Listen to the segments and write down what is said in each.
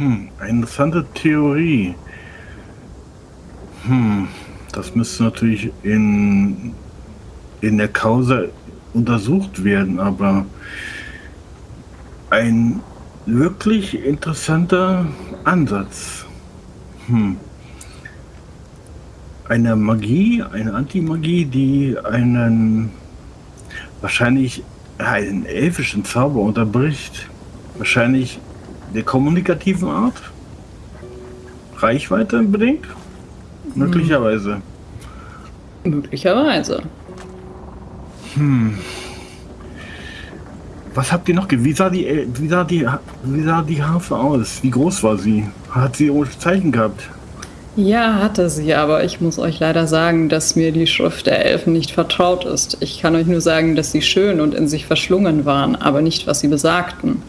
Hm, interessante Theorie. Hm, das müsste natürlich in, in der Causa untersucht werden, aber ein wirklich interessanter Ansatz. Hm. Eine Magie, eine Antimagie, die einen wahrscheinlich einen elfischen Zauber unterbricht. Wahrscheinlich der kommunikativen Art. Reichweite bedingt. Möglicherweise. Möglicherweise. Hm. Was habt ihr noch? Wie sah, die, wie, sah die, wie sah die Harfe aus? Wie groß war sie? Hat sie irgendwelche Zeichen gehabt? Ja, hatte sie, aber ich muss euch leider sagen, dass mir die Schrift der Elfen nicht vertraut ist. Ich kann euch nur sagen, dass sie schön und in sich verschlungen waren, aber nicht, was sie besagten.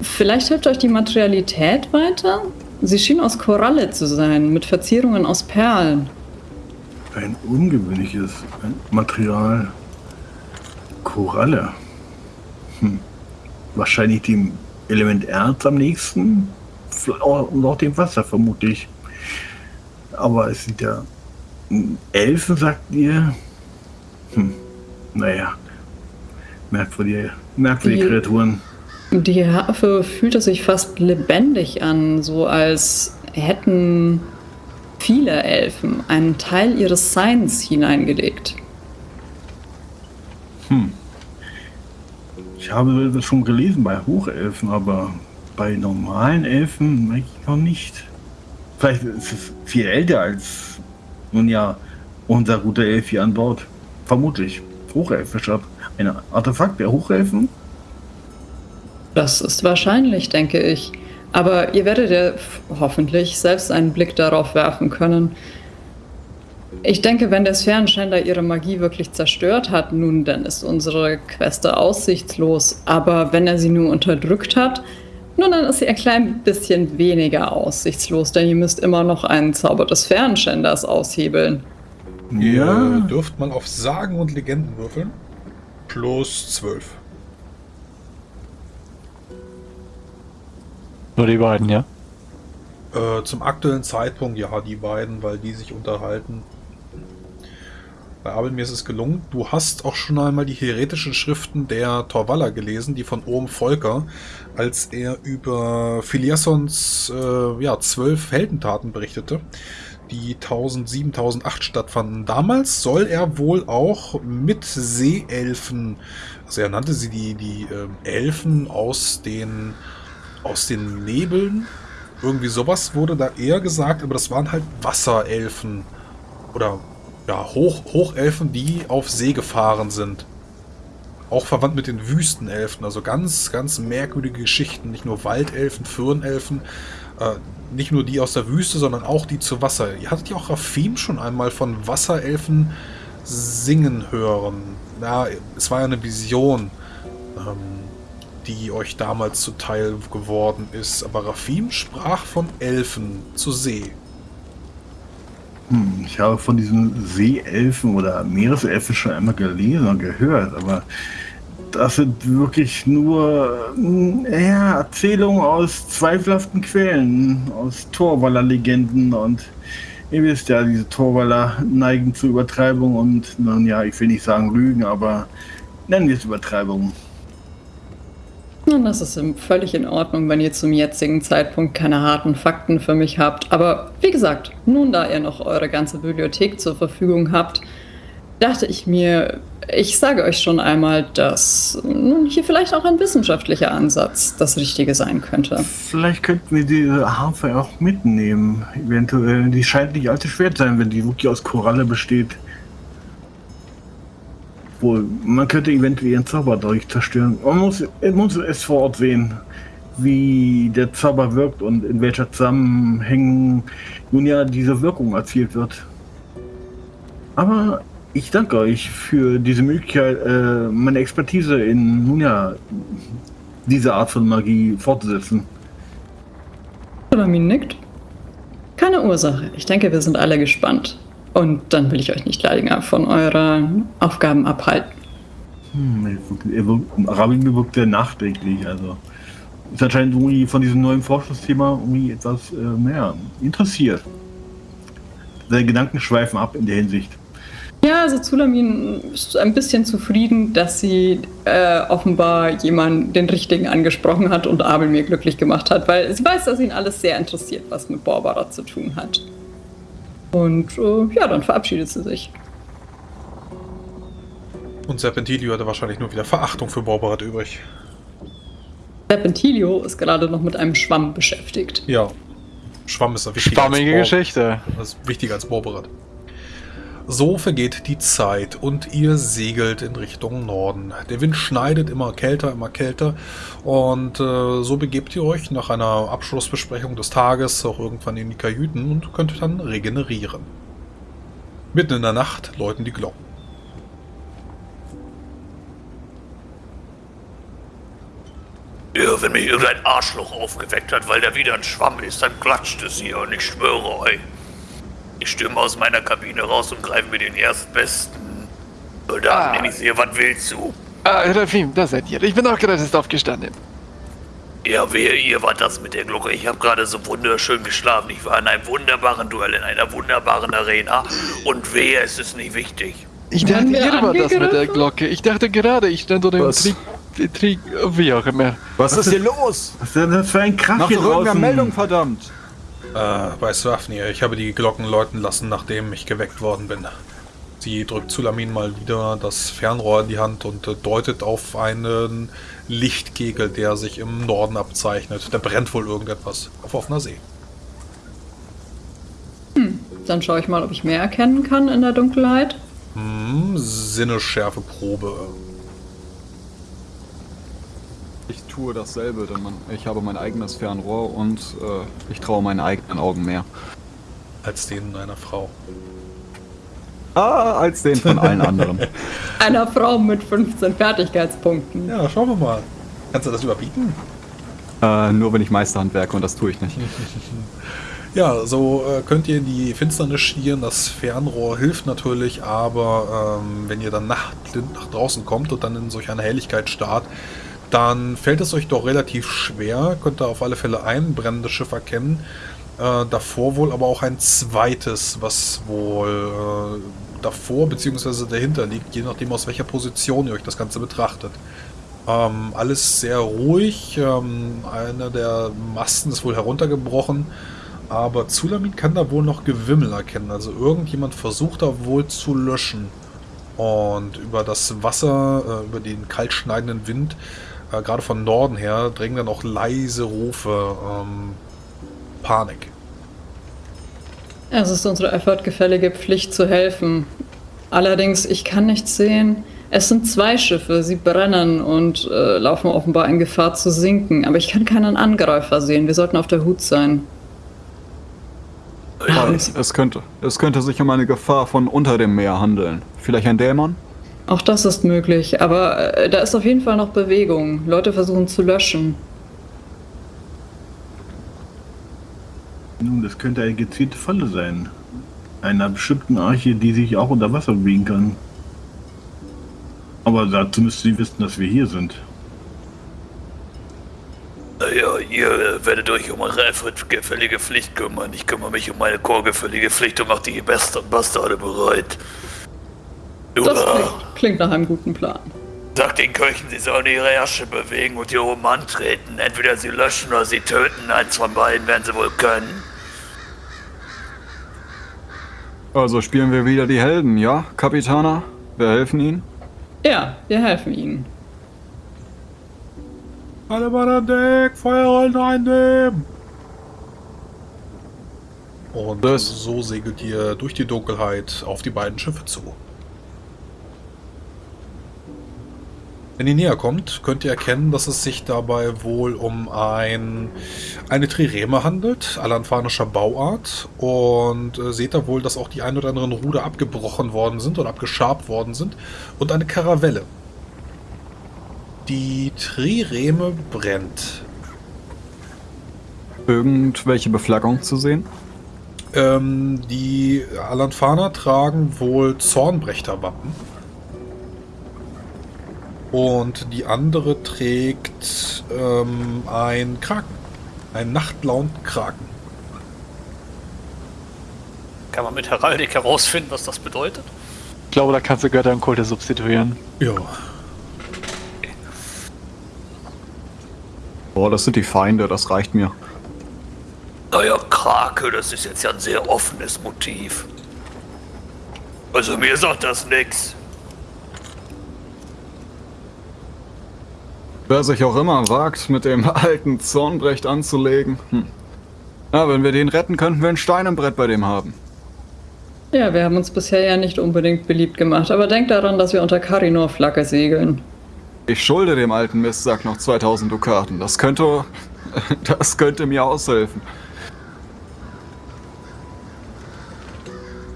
Vielleicht hilft euch die Materialität weiter? Sie schien aus Koralle zu sein, mit Verzierungen aus Perlen. Ein ungewöhnliches Material. Koralle. Hm. Wahrscheinlich dem Element Erz am nächsten. Und auch dem Wasser, vermutlich. Aber es sind ja Elfen, sagt ihr. Hm. Naja. Merkwürdige, merkwürdige die, Kreaturen. Die Harfe fühlte sich fast lebendig an, so als hätten viele Elfen einen Teil ihres Seins hineingelegt. Hm. Ich habe das schon gelesen bei Hochelfen, aber bei normalen Elfen merke ich noch nicht. Vielleicht ist es viel älter als, nun ja, unser guter Elf hier an Bord. Vermutlich. Hochelfischer. Ein Artefakt der Hochelfen? Das ist wahrscheinlich, denke ich. Aber ihr werdet ja hoffentlich selbst einen Blick darauf werfen können. Ich denke, wenn der Sphärenschänder ihre Magie wirklich zerstört hat, nun, dann ist unsere Queste aussichtslos. Aber wenn er sie nur unterdrückt hat, nun, dann ist sie ein klein bisschen weniger aussichtslos, denn ihr müsst immer noch einen Zauber des Sphärenschänders aushebeln. Ja. Ihr dürft man auf Sagen und Legenden würfeln. Plus 12. Nur die beiden, ja? Äh, zum aktuellen Zeitpunkt, ja, die beiden, weil die sich unterhalten. Bei Abel, mir ist es gelungen. Du hast auch schon einmal die heretischen Schriften der Torvalla gelesen, die von Ohm Volker, als er über Filiassons äh, ja, zwölf Heldentaten berichtete, die 1007, 1008 stattfanden. Damals soll er wohl auch mit Seeelfen, also er nannte sie die, die äh, Elfen aus den aus den Nebeln. Irgendwie sowas wurde da eher gesagt, aber das waren halt Wasserelfen. Oder ja, Hoch, Hochelfen, die auf See gefahren sind. Auch verwandt mit den Wüstenelfen. Also ganz, ganz merkwürdige Geschichten. Nicht nur Waldelfen, Firnelfen. Äh, nicht nur die aus der Wüste, sondern auch die zu Wasser. Ihr hattet ja auch Rafim schon einmal von Wasserelfen singen hören. Ja, es war ja eine Vision. Ähm, die euch damals zuteil geworden ist. Aber Rafim sprach von Elfen zur See. Hm, ich habe von diesen Seeelfen oder Meereselfen schon einmal gelesen und gehört, aber das sind wirklich nur ja, Erzählungen aus zweifelhaften Quellen, aus Torwaller-Legenden und ihr wisst ja, diese Torwaller neigen zu Übertreibung und nun ja, ich will nicht sagen Lügen, aber nennen wir es Übertreibung. Und das ist völlig in Ordnung, wenn ihr zum jetzigen Zeitpunkt keine harten Fakten für mich habt. Aber wie gesagt, nun da ihr noch eure ganze Bibliothek zur Verfügung habt, dachte ich mir, ich sage euch schon einmal, dass nun hier vielleicht auch ein wissenschaftlicher Ansatz das Richtige sein könnte. Vielleicht könnten wir diese Harfe auch mitnehmen. Eventuell. Die scheint nicht allzu schwer zu sein, wenn die wirklich aus Koralle besteht. Wohl, man könnte eventuell ihren Zauber dadurch zerstören. Man muss, muss es vor Ort sehen, wie der Zauber wirkt und in welcher Zusammenhängen nun ja diese Wirkung erzielt wird. Aber ich danke euch für diese Möglichkeit, äh, meine Expertise in nun ja diese Art von Magie fortzusetzen. Salamin nickt. Keine Ursache. Ich denke, wir sind alle gespannt. Und dann will ich euch nicht länger von euren Aufgaben abhalten. Hm, Rabin wirkt sehr nachdenklich, also ist anscheinend irgendwie von diesem neuen Forschungsthema irgendwie etwas äh, mehr interessiert. Seine Gedanken schweifen ab in der Hinsicht. Ja, also Zulamin ist ein bisschen zufrieden, dass sie äh, offenbar jemanden den richtigen angesprochen hat und Abel mir glücklich gemacht hat, weil sie weiß, dass ihn alles sehr interessiert, was mit Borbara zu tun hat. Und äh, ja, dann verabschiedet sie sich. Und Serpentilio hatte wahrscheinlich nur wieder Verachtung für Borberat übrig. Serpentilio ist gerade noch mit einem Schwamm beschäftigt. Ja. Schwamm ist wichtiger Schwammige als Geschichte. Das ist wichtiger als Borberat. So vergeht die Zeit und ihr segelt in Richtung Norden. Der Wind schneidet immer kälter, immer kälter und äh, so begebt ihr euch nach einer Abschlussbesprechung des Tages auch irgendwann in die Kajüten und könnt dann regenerieren. Mitten in der Nacht läuten die Glocken. Ja, wenn mich irgendein Arschloch aufgeweckt hat, weil da wieder ein Schwamm ist, dann klatscht es hier und ich schwöre euch. Ich stürme aus meiner Kabine raus und greife mir den Erstbesten. Soldaten, Ah. den ich sehe, was willst du? Ah, Rafim, da seid ihr. Ich bin auch gerade erst aufgestanden. Ja, wehe, ihr wart das mit der Glocke. Ich habe gerade so wunderschön geschlafen. Ich war in einem wunderbaren Duell, in einer wunderbaren Arena. Und wehe, es ist nicht wichtig. Ich dachte, ihr war das mit der? Glocke. Ich dachte gerade, ich stand unter dem? Trick, Trick, wie auch immer. Was ist hier los? Was ist denn das für ein Krach Mach hier draußen? Meldung, verdammt. Äh, bei Swafnir, ich habe die Glocken läuten lassen, nachdem ich geweckt worden bin. Sie drückt Zulamin mal wieder das Fernrohr in die Hand und äh, deutet auf einen Lichtkegel, der sich im Norden abzeichnet. Da brennt wohl irgendetwas auf offener See. Dann schaue ich mal, ob ich mehr erkennen kann in der Dunkelheit. Hm, Sinnesschärfe Probe. Ich tue dasselbe, denn man, ich habe mein eigenes Fernrohr und äh, ich traue meinen eigenen Augen mehr. Als den einer Frau. Ah, als den von allen anderen. Einer Frau mit 15 Fertigkeitspunkten. Ja, schauen wir mal. Kannst du das überbieten? äh, nur wenn ich Meisterhand werke und das tue ich nicht. Ja, so äh, könnt ihr in die Finsternis schieren. Das Fernrohr hilft natürlich, aber ähm, wenn ihr dann nachtblind nach draußen kommt und dann in solch eine Helligkeit starrt, dann fällt es euch doch relativ schwer. Könnt ihr auf alle Fälle ein brennendes Schiff erkennen. Äh, davor wohl aber auch ein zweites, was wohl äh, davor bzw. dahinter liegt, je nachdem aus welcher Position ihr euch das Ganze betrachtet. Ähm, alles sehr ruhig. Ähm, einer der Masten ist wohl heruntergebrochen. Aber Zulamin kann da wohl noch Gewimmel erkennen. Also irgendjemand versucht da wohl zu löschen. Und über das Wasser, äh, über den kaltschneidenden Wind, äh, gerade von Norden her, drängen dann auch leise Rufe. Ähm, Panik. Es ist unsere effortgefällige Pflicht zu helfen. Allerdings, ich kann nichts sehen. Es sind zwei Schiffe, sie brennen und äh, laufen offenbar in Gefahr zu sinken. Aber ich kann keinen Angreifer sehen. Wir sollten auf der Hut sein. Es, könnte, es könnte sich um eine Gefahr von unter dem Meer handeln. Vielleicht ein Dämon? Auch das ist möglich, aber äh, da ist auf jeden Fall noch Bewegung. Leute versuchen zu löschen. Nun, das könnte eine gezielte Falle sein. Einer bestimmten Arche, die sich auch unter Wasser bewegen kann. Aber dazu müsste sie wissen, dass wir hier sind. Naja, ihr werdet euch um eure effortgefällige Pflicht kümmern. Ich kümmere mich um meine chorgefällige Pflicht und mache die Best Bastarde bereit. Das klingt, klingt nach einem guten Plan. sagt den Köchen, sie sollen ihre Ärsche bewegen und hier oben antreten. Entweder sie löschen oder sie töten. Eins von beiden werden sie wohl können. Also spielen wir wieder die Helden, ja, Kapitaner? Wir helfen ihnen? Ja, wir helfen ihnen. Alle Mann an Deck, Feuerrollen einnehmen! Und Das- so segelt ihr durch die Dunkelheit auf die beiden Schiffe zu. Wenn ihr näher kommt, könnt ihr erkennen, dass es sich dabei wohl um ein, eine Trireme handelt, alanfanischer Bauart. Und äh, seht da wohl, dass auch die ein oder anderen Ruder abgebrochen worden sind oder abgeschabt worden sind. Und eine Karavelle. Die Trireme brennt. Irgendwelche Beflaggung zu sehen? Ähm, die Alanfaner tragen wohl Zornbrechterwappen. Und die andere trägt ähm, ein Kraken. Ein Nachtlaun-Kraken. Kann man mit Heraldik herausfinden, was das bedeutet? Ich glaube, da kannst du Götter und Kulte substituieren. Ja. Boah, das sind die Feinde, das reicht mir. Naja, Krake, das ist jetzt ja ein sehr offenes Motiv. Also mir sagt das nix. Wer sich auch immer wagt, mit dem alten Zornbrecht anzulegen. Hm. Ja, wenn wir den retten, könnten wir ein Stein im Brett bei dem haben. Ja, wir haben uns bisher ja nicht unbedingt beliebt gemacht, aber denkt daran, dass wir unter Karinor-Flagge segeln. Ich schulde dem alten Mistsack noch 2000 Dukaten. Das könnte... Das könnte mir aushelfen.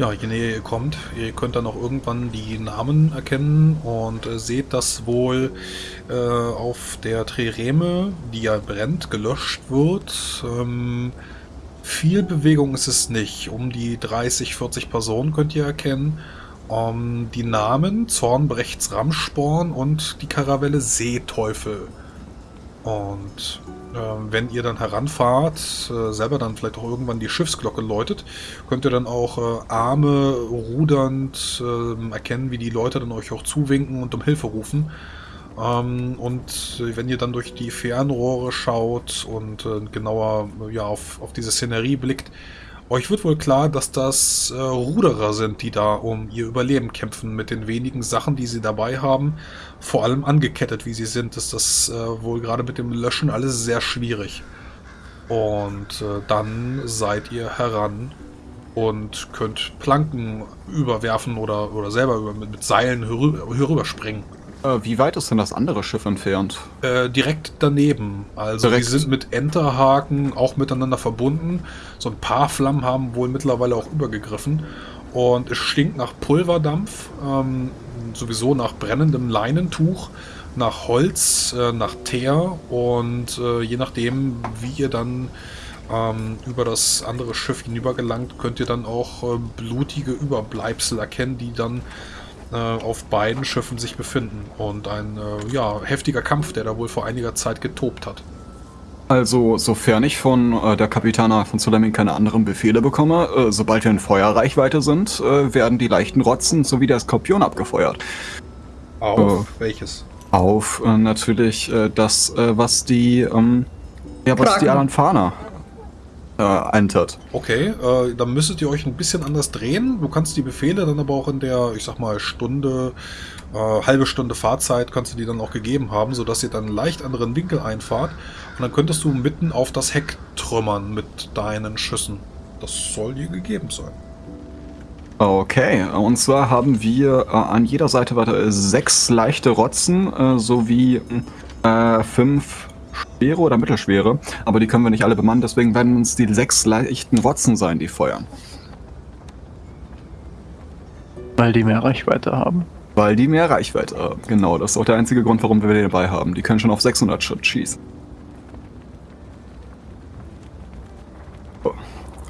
Ja, je näher ihr kommt, ihr könnt dann auch irgendwann die Namen erkennen und äh, seht, dass wohl äh, auf der Trireme, die ja brennt, gelöscht wird. Ähm, viel Bewegung ist es nicht. Um die 30, 40 Personen könnt ihr erkennen. Ähm, die Namen Zornbrechts Ramsporn und die Karavelle Seeteufel. Und wenn ihr dann heranfahrt, äh, selber dann vielleicht auch irgendwann die Schiffsglocke läutet, könnt ihr dann auch äh, Arme rudernd äh, erkennen, wie die Leute dann euch auch zuwinken und um Hilfe rufen. Ähm, und wenn ihr dann durch die Fernrohre schaut und äh, genauer ja, auf, auf diese Szenerie blickt, euch wird wohl klar, dass das äh, Ruderer sind, die da um ihr Überleben kämpfen. Mit den wenigen Sachen, die sie dabei haben, vor allem angekettet, wie sie sind, ist das äh, wohl gerade mit dem Löschen alles sehr schwierig. Und äh, dann seid ihr heran und könnt Planken überwerfen oder, oder selber über, mit, mit Seilen herüber, herüberspringen. Äh, wie weit ist denn das andere Schiff entfernt? Äh, direkt daneben. Also Direkt. die sind mit Enterhaken auch miteinander verbunden. So ein paar Flammen haben wohl mittlerweile auch übergegriffen. Und es stinkt nach Pulverdampf, ähm, sowieso nach brennendem Leinentuch, nach Holz, äh, nach Teer und äh, je nachdem, wie ihr dann ähm, über das andere Schiff hinübergelangt, könnt ihr dann auch äh, blutige Überbleibsel erkennen, die dann äh, auf beiden Schiffen sich befinden. Und ein äh, ja, heftiger Kampf, der da wohl vor einiger Zeit getobt hat. Also, sofern ich von äh, der Kapitana von Sulamin keine anderen Befehle bekomme, äh, sobald wir in Feuerreichweite sind, äh, werden die leichten Rotzen sowie der Skorpion abgefeuert. Auf welches? Auf äh, natürlich äh, das, äh, was die, ähm, ja, was Kraken. die Alanfana äh, entert. Okay, äh, dann müsstet ihr euch ein bisschen anders drehen. Du kannst die Befehle dann aber auch in der, ich sag mal, Stunde, äh, halbe Stunde Fahrzeit kannst du die dann auch gegeben haben, sodass ihr dann einen leicht anderen Winkel einfahrt. Und dann könntest du mitten auf das Heck trümmern mit deinen Schüssen. Das soll dir gegeben sein. Okay, und zwar haben wir äh, an jeder Seite warte, sechs leichte Rotzen äh, sowie äh, fünf schwere oder mittelschwere, aber die können wir nicht alle bemannen, deswegen werden uns die sechs leichten Rotzen sein, die feuern. Weil die mehr Reichweite haben. Weil die mehr Reichweite haben. Genau, das ist auch der einzige Grund, warum wir die dabei haben. Die können schon auf 600 Schritt schießen.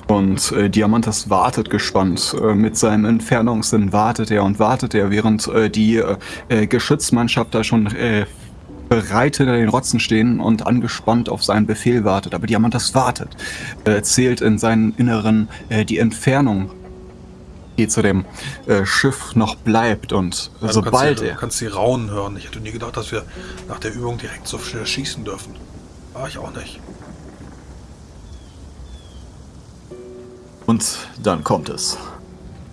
Und äh, Diamantes wartet gespannt. Äh, mit seinem Entfernungssinn wartet er und wartet er, während äh, die äh, äh, Geschützmannschaft da schon äh, bereit hinter den Rotzen stehen und angespannt auf seinen Befehl wartet. Aber Diamantes wartet, äh, zählt in seinen Inneren äh, die Entfernung, die zu dem äh, Schiff noch bleibt. Und Ja, du sobald kannst, die- er... Du kannst die Raunen hören. Ich hätte nie gedacht, dass wir nach der Übung direkt so schnell schießen dürfen. War ich auch nicht. Und dann kommt es.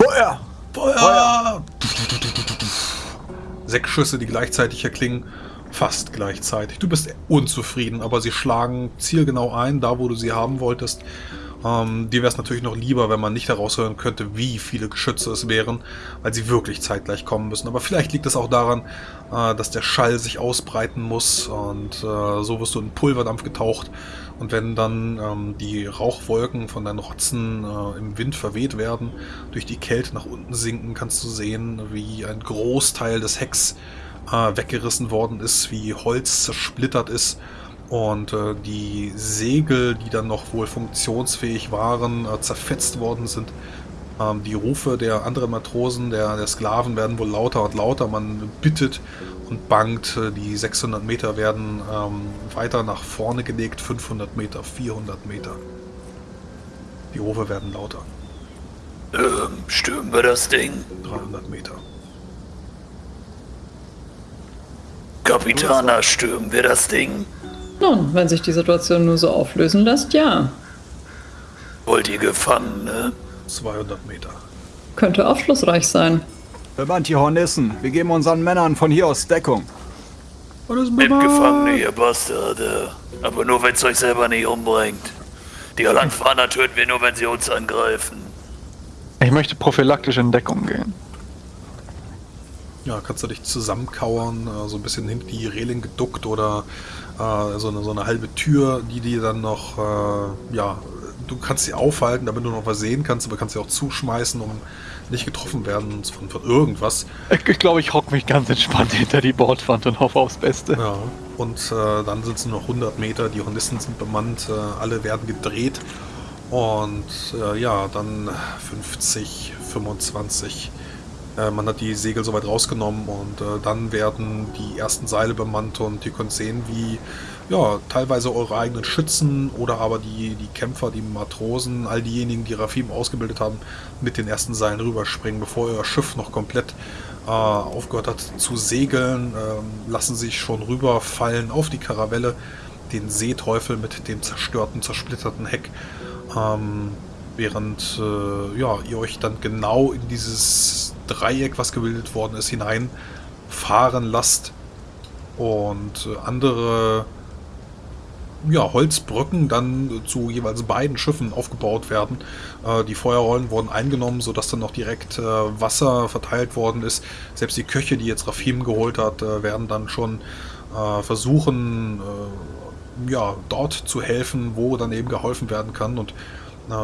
Feuer! Feuer! Sechs Schüsse, die gleichzeitig erklingen. Fast gleichzeitig. Du bist unzufrieden, aber sie schlagen zielgenau ein, da wo du sie haben wolltest. Ähm, dir wäre es natürlich noch lieber, wenn man nicht heraushören könnte, wie viele Geschütze es wären, weil sie wirklich zeitgleich kommen müssen. Aber vielleicht liegt es auch daran, äh, dass der Schall sich ausbreiten muss und äh, so wirst du in Pulverdampf getaucht. Und wenn dann ähm, die Rauchwolken von deinen Rotzen äh, im Wind verweht werden, durch die Kälte nach unten sinken, kannst du sehen, wie ein Großteil des Hecks äh, weggerissen worden ist, wie Holz zersplittert ist und äh, die Segel, die dann noch wohl funktionsfähig waren, äh, zerfetzt worden sind. Ähm, die Rufe der anderen Matrosen, der, der Sklaven werden wohl lauter und lauter. Man bittet und bangt. Äh, Die 600 Meter werden ähm, weiter nach vorne gelegt, 500 Meter, 400 Meter. Die Rufe werden lauter, Ähm, stürmen wir das Ding? 300 Meter. Kapitaner, stürmen wir das Ding? Nun, wenn sich die Situation nur so auflösen lässt, ja. Wollt ihr Gefangene? 200 Meter. Könnte aufschlussreich sein. Bemannt die Hornissen. Wir geben unseren Männern von hier aus Deckung. Nehmt Gefangene, ihr Bastarde. Aber nur, wenn's euch selber nicht umbringt. Die Alanfaner töten wir nur, wenn sie uns angreifen. Ich möchte prophylaktisch in Deckung gehen. Ja, kannst du dich zusammenkauern, äh, so ein bisschen hinter die Reling geduckt oder äh, so, eine, so eine halbe Tür, die dir dann noch, äh, ja, du kannst sie aufhalten, damit du noch was sehen kannst, aber kannst sie auch zuschmeißen, um nicht getroffen werden von, von irgendwas. Ich, glaube, ich hock mich ganz entspannt hinter die Bordwand und hoffe aufs Beste. Ja, und äh, dann sind es nur noch 100 Meter, die Hornissen sind bemannt, äh, alle werden gedreht und äh, ja, dann 50, 25. Äh, man hat die Segel soweit rausgenommen und äh, dann werden die ersten Seile bemannt und ihr könnt sehen, wie ja, teilweise eure eigenen Schützen oder aber die, die Kämpfer, die Matrosen, all diejenigen, die Rafim ausgebildet haben, mit den ersten Seilen rüberspringen, bevor euer Schiff noch komplett äh, aufgehört hat zu segeln, ähm, lassen sich schon rüberfallen auf die Karavelle, den Seeteufel mit dem zerstörten, zersplitterten Heck, ähm, während äh, ja, ihr euch dann genau in dieses Dreieck, was gebildet worden ist, hineinfahren lasst und äh, andere ja, Holzbrücken dann zu jeweils beiden Schiffen aufgebaut werden. Äh, die Feuerrollen wurden eingenommen, sodass dann noch direkt äh, Wasser verteilt worden ist. Selbst die Köche, die jetzt Rafim geholt hat, äh, werden dann schon äh, versuchen, äh, ja, dort zu helfen, wo dann eben geholfen werden kann. Und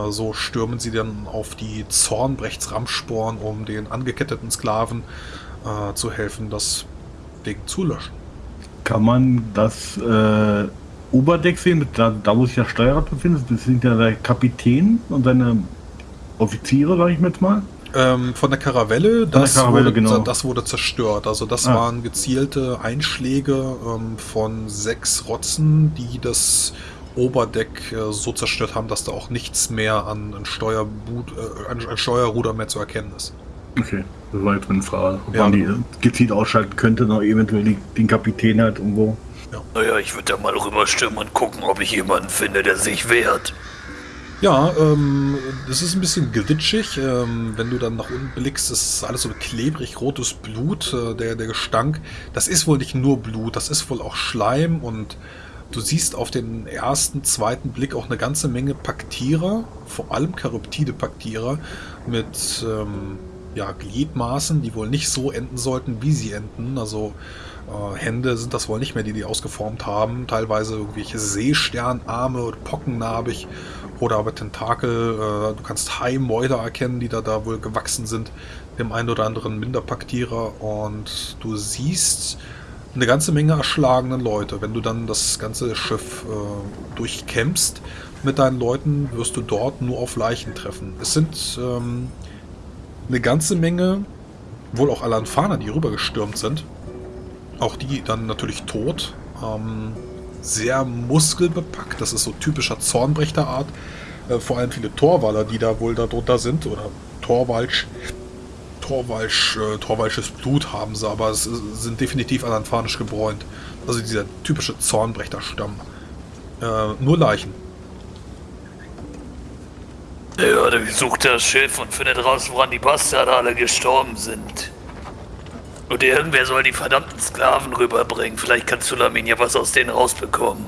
so stürmen sie dann auf die Zornbrechtsramsporen, um den angeketteten Sklaven äh, zu helfen, das Ding zu löschen. Kann man das äh, Oberdeck sehen, da, da wo sich der Steuerrad befindet? Das sind ja der Kapitän und seine Offiziere, sag ich jetzt mal. Ähm, von der Karavelle, der das, Karavelle, wurde, genau. das wurde zerstört. Also das Ah. waren gezielte Einschläge ähm, von sechs Rotzen, die das Oberdeck äh, so zerstört haben, dass da auch nichts mehr an, an, Steuerbut, äh, an, an Steuerruder mehr zu erkennen ist. Okay, das war jetzt meine Frage. Ob Ja. man die gezielt ausschalten könnte, noch eventuell die, den Kapitän halt irgendwo. Naja, ich würde da mal rüberstürmen und gucken, ob ich jemanden finde, der sich wehrt. Ja, ähm, das ist ein bisschen glitschig. Ähm, wenn du dann nach unten blickst, ist alles so klebrig rotes Blut, äh, der, der Gestank. Das ist wohl nicht nur Blut, das ist wohl auch Schleim und du siehst auf den ersten, zweiten Blick auch eine ganze Menge Paktierer, vor allem Charyptide-Paktierer mit ähm, ja, Gliedmaßen, die wohl nicht so enden sollten, wie sie enden. Also äh, Hände sind das wohl nicht mehr, die die ausgeformt haben. Teilweise irgendwelche Seesternarme oder pockennarbig oder aber Tentakel. Äh, du kannst Haimäuler erkennen, die da, da wohl gewachsen sind, dem einen oder anderen Minderpaktierer. Und du siehst eine ganze Menge erschlagene Leute. Wenn du dann das ganze Schiff äh, durchkämpfst mit deinen Leuten, wirst du dort nur auf Leichen treffen. Es sind ähm, eine ganze Menge, wohl auch Alanfaner, die rübergestürmt sind. Auch die dann natürlich tot. Ähm, sehr muskelbepackt. Das ist so typischer Zornbrechter-Art. Äh, vor allem viele Torwaller, die da wohl darunter sind. Oder Torwalsch. Torwalsch, äh, Torwalsches Blut haben sie, aber es sind definitiv alanfanisch gebräunt. Also dieser typische Zornbrechter-Stamm. Äh, nur Leichen. Ja, der sucht das Schiff und findet raus, woran die Bastarde alle gestorben sind. Und irgendwer soll die verdammten Sklaven rüberbringen. Vielleicht kann Sulamin ja was aus denen rausbekommen.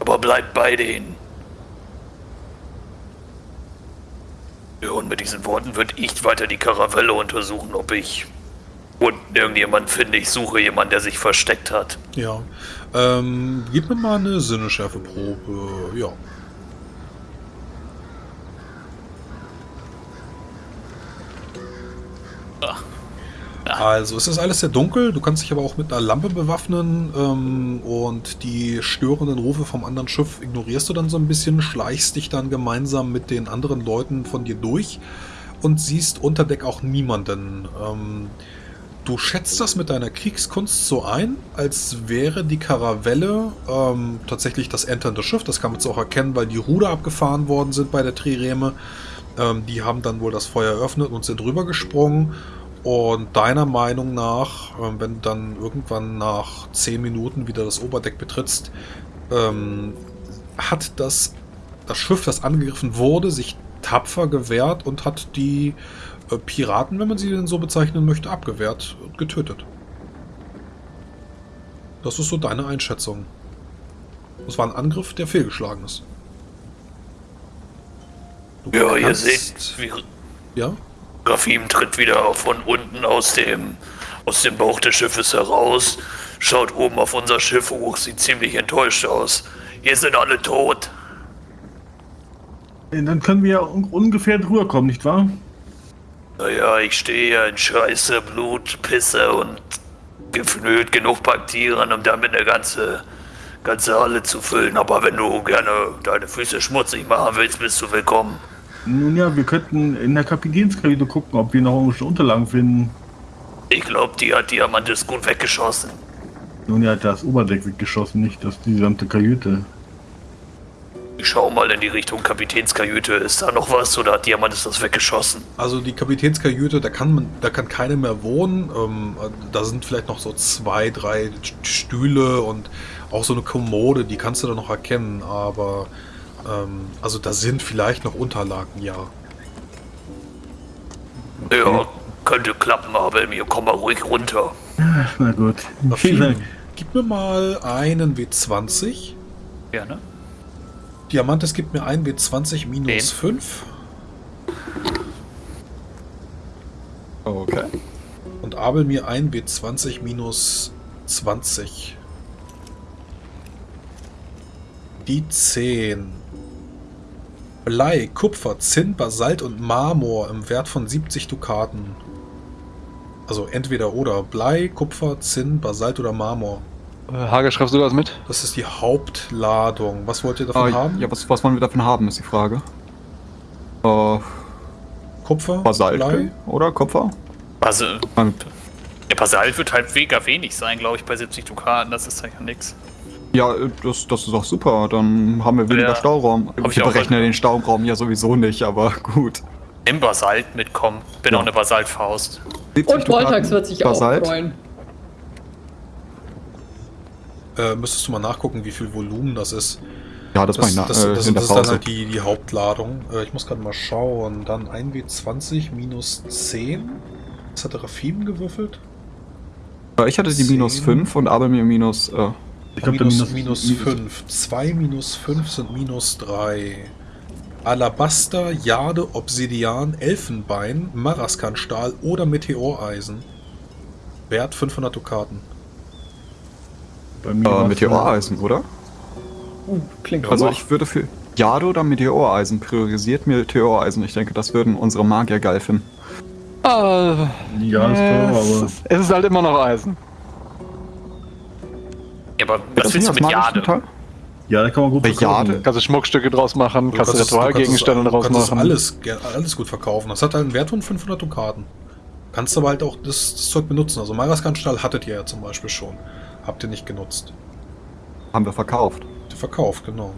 Aber bleibt bei denen. Und mit diesen Worten würde ich weiter die Karavelle untersuchen, ob ich unten irgendjemand finde. Ich suche jemanden, der sich versteckt hat. Ja. Ähm, gib mir mal eine Sinneschärfeprobe. Ja. Also es ist alles sehr dunkel, du kannst dich aber auch mit einer Lampe bewaffnen ähm, und die störenden Rufe vom anderen Schiff ignorierst du dann so ein bisschen, schleichst dich dann gemeinsam mit den anderen Leuten von dir durch und siehst unter Deck auch niemanden. Ähm, du schätzt das mit deiner Kriegskunst so ein, als wäre die Karavelle ähm, tatsächlich das enternde Schiff. Das kann man jetzt auch erkennen, weil die Ruder abgefahren worden sind bei der Trireme. Ähm, die haben dann wohl das Feuer eröffnet und sind rübergesprungen. Und deiner Meinung nach, ähm, wenn du dann irgendwann nach 10 Minuten wieder das Oberdeck betrittst, ähm, hat das, das Schiff, das angegriffen wurde, sich tapfer gewehrt und hat die äh, Piraten, wenn man sie denn so bezeichnen möchte, abgewehrt und getötet. Das ist so deine Einschätzung. Das war ein Angriff, der fehlgeschlagen ist. Du Ja, ihr seht, wie Ja? Grafim tritt wieder von unten aus dem, aus dem Bauch des Schiffes heraus, schaut oben auf unser Schiff hoch, sieht ziemlich enttäuscht aus. Hier sind alle tot. Dann können wir ja un ungefähr drüber kommen, nicht wahr? Naja, ich stehe ja in Scheiße, Blut, Pisse und gefühlt genug Bakterien, um damit eine ganze, ganze Halle zu füllen. Aber wenn du gerne deine Füße schmutzig machen willst, bist du willkommen. Nun ja, wir könnten in der Kapitänskabine gucken, ob wir noch irgendwelche Unterlagen finden. Ich glaube, die hat Diamantes gut weggeschossen. Nun ja, das Oberdeck weggeschossen, nicht das die gesamte Kajüte. Ich schau mal in die Richtung Kapitänskajüte. Ist da noch was oder hat Diamantes das weggeschossen? Also die Kapitänskajüte, da kann man, da kann keiner mehr wohnen. Ähm, da sind vielleicht noch so zwei, drei Stühle und auch so eine Kommode, die kannst du da noch erkennen, aber ähm, also da sind vielleicht noch Unterlagen, ja. Ja, könnte klappen, aber mir komm mal ruhig runter. Ach, na gut. Vielen Rafim, Dank. gib mir mal einen W20. Gerne. Diamantes gibt mir einen W20 minus Den? 5 Okay. und Abel mir einen W20 minus 20. Die 10. Blei, Kupfer, Zinn, Basalt und Marmor im Wert von 70 Dukaten. Also entweder oder. Blei, Kupfer, Zinn, Basalt oder Marmor. Äh, Hage, schreibst du das mit? Das ist die Hauptladung. Was wollt ihr davon Ah, haben? ja, was, was wollen wir davon haben, ist die Frage. Äh, Kupfer, Basalt Blei. oder Kupfer? Also, Ähm, der Basalt wird halt mega wenig sein, glaube ich, bei 70 Dukaten. Das ist ja nix. Ja, das, das ist auch super. Dann haben wir weniger Ja. Stauraum. Hab ich berechnen gehört. den Stauraum ja sowieso nicht, aber gut. Nimm Basalt mitkommen. Bin Ja. auch eine Basaltfaust. 70 Und Voltax wird sich Basalt. auch freuen. Äh, müsstest du mal nachgucken, wie viel Volumen das ist. Ja, das, Das, mach ich nach, das, äh, das, das ist dann halt die, die Hauptladung. Äh, ich muss gerade mal schauen. Dann 1W20 minus 10. Was hat der Rafim gewürfelt? Ich hatte die minus 10. 5 und Abel mir minus. Äh, Ich glaube, minus, minus, minus 5. 2 minus 5 sind minus 3. Alabaster, Jade, Obsidian, Elfenbein, Maraskanstahl oder Meteoreisen. Wert 500 Dukaten. Bei mir äh, Meteoreisen, oder? Uh, klingt Also gut. ich würde für Jade oder Meteoreisen priorisiert Meteoreisen. Ich denke, das würden unsere Magier geil finden. Ah, Ja, ist klar, es, aber es ist halt immer noch Eisen. Ja, aber was das willst du mit Jade? Ja, da kann man gut Bei verkaufen. Jade? Kannst du Schmuckstücke draus machen, Du kannst du kannst Ritualgegenstände draus kannst machen. alles, alles gut verkaufen. Das hat halt einen Wert von 500 Dukaten. Kannst aber halt auch das, das Zeug benutzen. Also Maraskanstahl hattet ihr ja zum Beispiel schon. Habt ihr nicht genutzt. Haben wir verkauft. Verkauft, genau.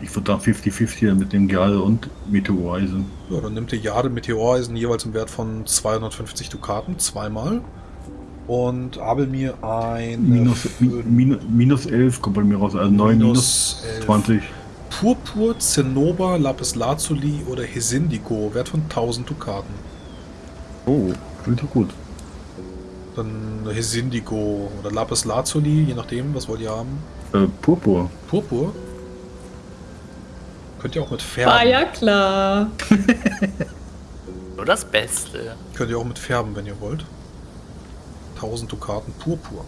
Ich würde da 50-50 mit dem Jade und Meteoreisen. Ja, dann nimmt ihr Jade Meteoreisen jeweils im Wert von 250 Dukaten, zweimal. Und Abel mir ein Minus, mi- minus, minus 11 kommt bei mir raus, also 9 minus, 11. 20. Purpur, Zinnober, Lapis Lazuli oder Hesindigo, Wert von 1000 Dukaten. Oh, klingt doch gut. Dann Hesindigo oder Lapis Lazuli, je nachdem, was wollt ihr haben. Äh, Purpur. Purpur. Könnt ihr auch mit Färben. Ah ja, klar. Nur das Beste. Könnt ihr auch mit Färben, wenn ihr wollt. 1000 Dukaten Purpur.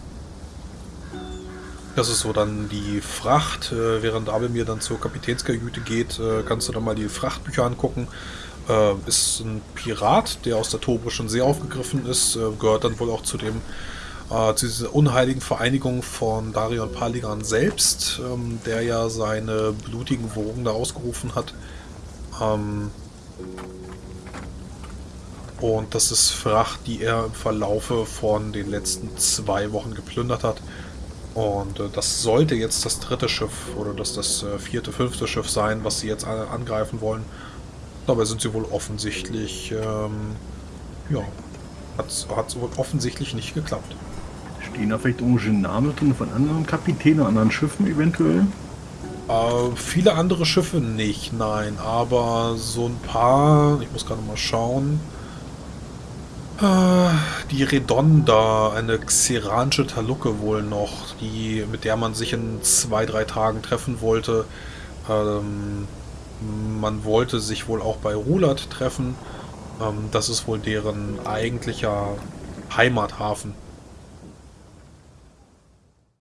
Das ist so dann die Fracht. Äh, während Abel mir dann zur Kapitänskajüte geht, äh, kannst du dann mal die Frachtbücher angucken. Äh, ist ein Pirat, der aus der Tobrischen See aufgegriffen ist. Äh, gehört dann wohl auch zu dem äh, zu dieser unheiligen Vereinigung von Darion Paligan selbst, ähm, der ja seine blutigen Wogen da ausgerufen hat. Ähm, Und das ist Fracht, die er im Verlaufe von den letzten zwei Wochen geplündert hat. Und äh, das sollte jetzt das dritte Schiff oder das, das äh, vierte, fünfte Schiff sein, was sie jetzt a- angreifen wollen. Dabei sind sie wohl offensichtlich, ähm, ja, hat es wohl offensichtlich nicht geklappt. Stehen da vielleicht irgendwelche Namen drin von anderen Kapitänen, anderen Schiffen eventuell? Äh, viele andere Schiffe nicht, nein, aber so ein paar, ich muss gerade mal schauen. Die Redonda, eine xeranische Talucke wohl noch, die, mit der man sich in zwei, drei Tagen treffen wollte. Ähm, man wollte sich wohl auch bei Rulat treffen. Ähm, das ist wohl deren eigentlicher Heimathafen.